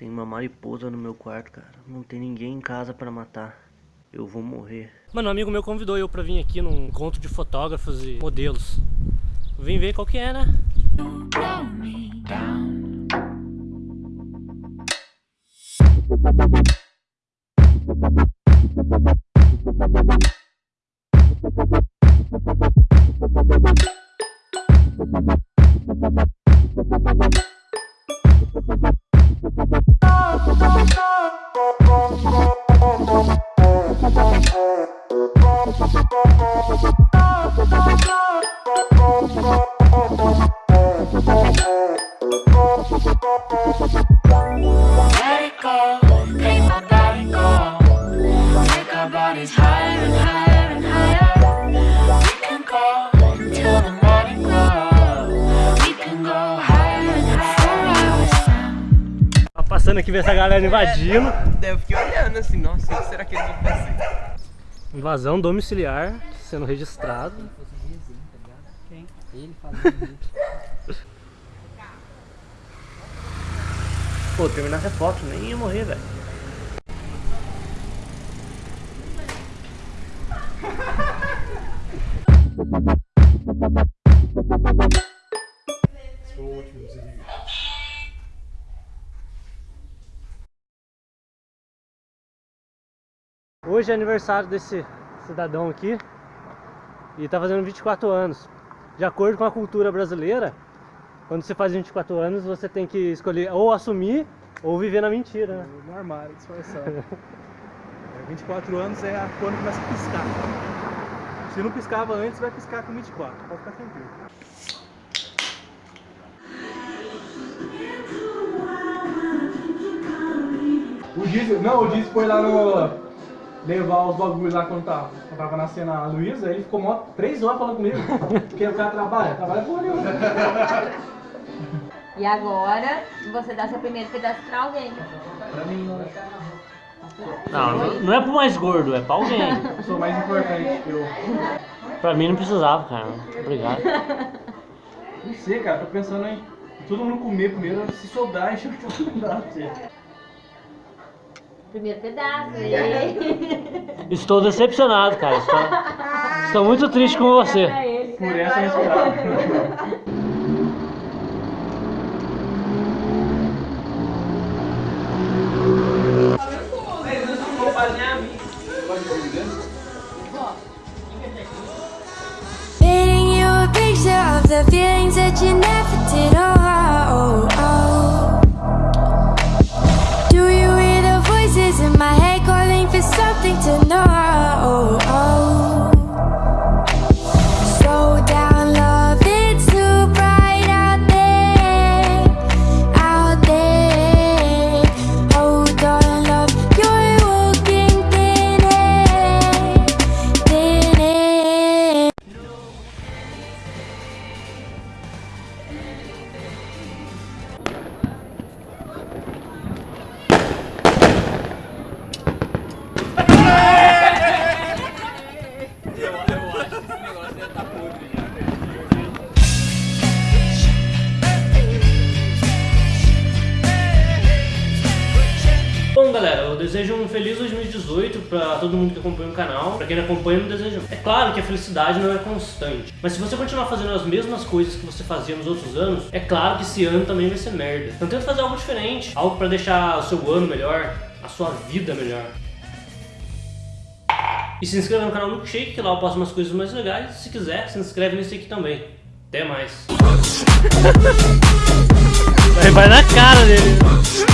Tem uma mariposa no meu quarto, cara. Não tem ninguém em casa pra matar. Eu vou morrer. Mano, um amigo meu convidou eu pra vir aqui num encontro de fotógrafos e modelos. Vim ver qual que é, né? Let it go, make my body go Take our bodies higher and higher. Passando aqui ver essa galera invadindo. Daí eu fiquei olhando assim, nossa, o que será que eles vão fazer? Invasão domiciliar sendo registrado. Quem? Ele fazendo Pô, terminar essa foto, nem ia morrer, velho. Hoje é aniversário desse cidadão aqui e tá fazendo 24 anos. De acordo com a cultura brasileira, quando você faz 24 anos, você tem que escolher ou assumir ou viver na mentira, né? No armário, disfarçado. É, 24 anos é a quando começa a piscar. Se não piscava antes, vai piscar com 24. Pode ficar tranquilo. O Diz, não, o Diz foi lá no. Levar os bagulhos lá quando tava, quando tava nascendo a Luísa, ele ficou mó 3 horas falando comigo. Porque o cara trabalha, trabalha porra nenhuma. E agora, você dá seu primeiro pedaço pra alguém. Pra mim, não. Não, não- é pro mais gordo, é pra alguém. Eu sou mais importante que eu. Pra mim não precisava, cara. Obrigado. Não sei, cara, tô pensando em todo mundo comer primeiro, se sobrar, encher o chocolate pra você. Primeiro pedaço. E... Estou decepcionado, cara. Estou, estou muito triste com você. Por essa eu esperava. Painting you a picture of the feelings that you never did. Something to know? Slow down, love, it's too bright out there, out there. Hold on, love, you're walking thin air, thin air. Desejo um feliz 2018 pra todo mundo que acompanha o canal. Pra quem não acompanha, não desejo. É claro que a felicidade não é constante. Mas se você continuar fazendo as mesmas coisas que você fazia nos outros anos, é claro que esse ano também vai ser merda. Então tenta fazer algo diferente. Algo pra deixar o seu ano melhor, a sua vida melhor. E se inscreva no canal Milkshake, que lá eu posto umas coisas mais legais. Se quiser, se inscreve nesse aqui também. Até mais. Vai na cara dele.